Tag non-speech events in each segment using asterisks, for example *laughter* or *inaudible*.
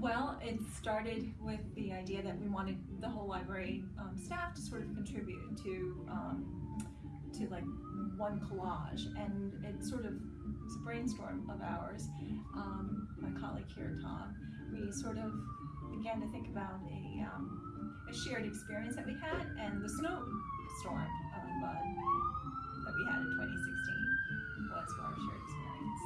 Well, it started with the idea that we wanted the whole library um, staff to sort of contribute to um, to like one collage, and it sort of was a brainstorm of ours. Um, my colleague here, Tom, we sort of began to think about a, um, a shared experience that we had, and the snowstorm of, uh, that we had in 2016 was our shared experience.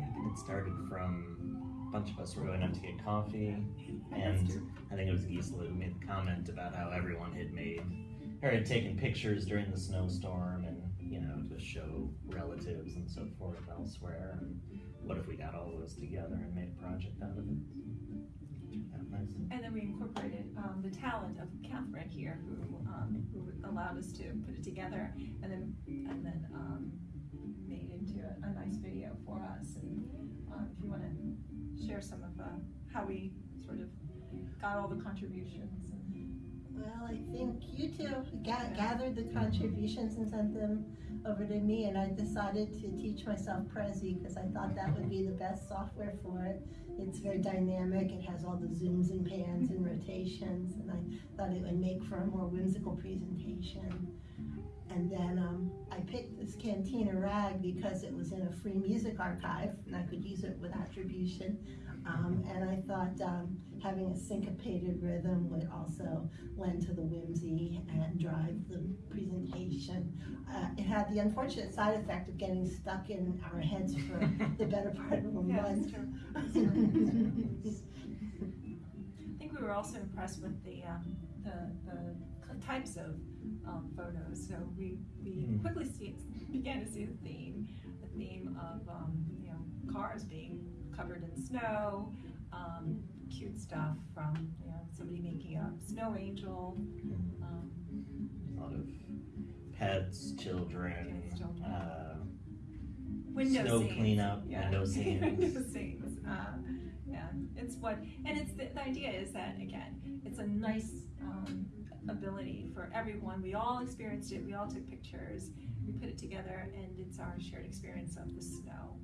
Yeah, it started from bunch of us were going out to get coffee, and. I think it was Gisela who made the comment about how everyone had made or had taken pictures during the snowstorm and you know to show relatives and so forth elsewhere. And what if we got all those together and made a project out of it? And then we incorporated um, the talent of Catherine here, who, um, who allowed us to put it together, and then and then um, made into a, a nice video for us. And um, if you want to share some of uh, how we sort of got all the contributions. Well, I think you two ga- gathered the contributions and sent them over to me, and I decided to teach myself Prezi because I thought that would be the best software for it. It's very dynamic, it has all the zooms and pans and rotations, and I thought it would make for a more whimsical presentation. And then um, I picked this Cantina rag because it was in a free music archive, and I could use it with attribution. Um, and I thought um, having a syncopated rhythm would also lend to the whimsy and drive the presentation. Uh, it had the unfortunate side effect of getting stuck in our heads for the better part of a *laughs* Yeah, month. that's true. *laughs* I think we were also impressed with the um, the, the types of um, photos. So we we Mm. quickly see, began to see the theme, the theme of um, you know cars being covered in snow, um, cute stuff from you know somebody making a snow angel. Um, A lot of pets, children, Kids, children. uh, window Snow scenes. cleanup, yeah. window scenes. *laughs* window scenes. Uh, yeah, it's what, and it's the, the idea is that again, it's a nice um, ability for everyone. We all experienced it. We all took pictures. We put it together, and it's our shared experience of the snow.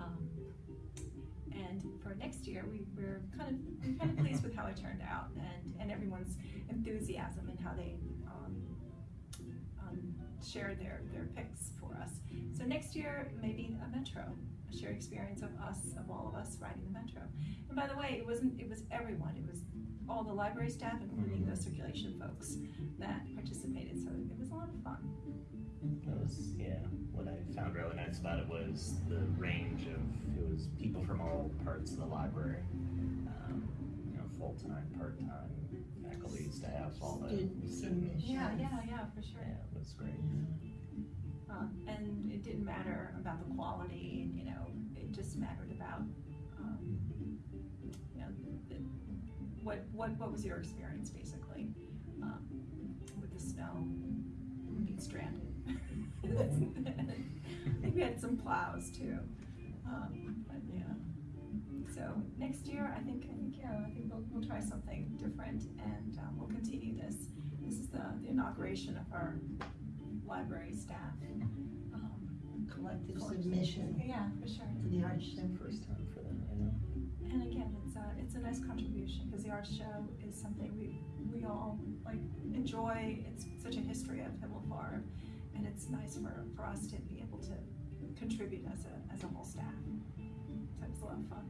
Um, and for next year, we, we're kind of we're kind of pleased with how it turned out, and and everyone's enthusiasm and how they um, um, shared their their picks for us. So next year, maybe a metro, shared experience of us, of all of us riding the metro. And by the way, it wasn't, it was everyone, it was all the library staff, including the circulation folks that participated, so it was a lot of fun. That was, yeah, what I found really nice about it was the range of, it was people from all parts of the library. Um, you know, full-time, part-time, faculty, staff, all the Students, students. Yeah, yeah, yeah, for sure. Yeah, it was great. Um, and it didn't matter about the quality, you know, it just mattered about, um, you know, the, what, what, what was your experience basically, um, with the snow, being stranded? *laughs* I think we had some plows too, um, but yeah. So next year, I think, I think, yeah, I think we'll, we'll try something different and, um, we'll continue this. This is the, the inauguration of our library staff. Um, Collective submission Yeah, for sure. to the art show. First time for that, you know? And again, it's a, it's a nice contribution, because the art show is something we, we all like enjoy, it's such a history of Himmelfarb, Farm, and it's nice for, for us to be able to contribute as a, as a whole staff. So it was a lot of fun.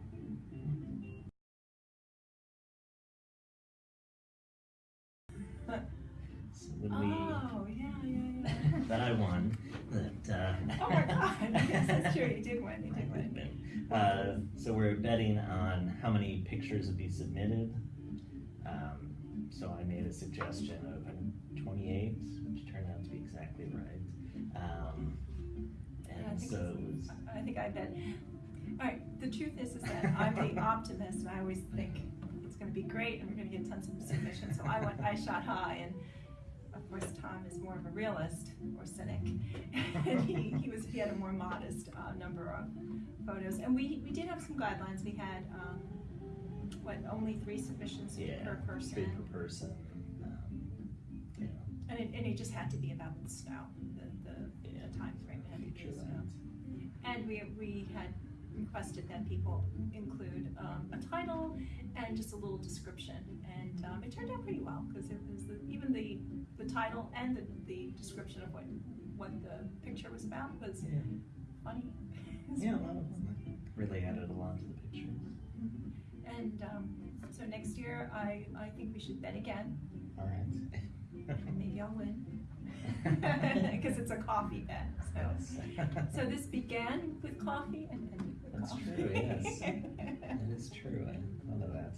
So when we, that I won, that, uh. Oh my God, *laughs* *laughs* yes, that's true, you did win, you did win. Uh, so we're betting on how many pictures would be submitted. Um, so I made a suggestion of uh, twenty-eight, which turned out to be exactly right. Um, Yeah, I think so was, I think I bet. All right, the truth is, is that I'm the *laughs* optimist, and I always think it's gonna be great, and we're gonna get tons of submissions, so I went, I shot high, and of course, Tom is more of a realist, or cynic, *laughs* and he, he was, he had a more modest, uh, number of photos, and we, we did have some guidelines, we had, um, what, only three submissions yeah, per person. three per person. Um, know, And it, and it just had to be about the snow, the, the, Yeah. the timeframe had to be snow. And we, we had requested that people include um, a title and just a little description. And um, it turned out pretty well because it was title and the, the description of what what the picture was about was Yeah. funny. *laughs* Yeah, that was really added a lot to the picture. And um, so next year, I, I think we should bet again. All right. *laughs* Maybe I'll win. *laughs* Because it's a coffee bet. So. Yes. so this began with coffee and ended with That's coffee. true, yes. That is true. I didn't know that.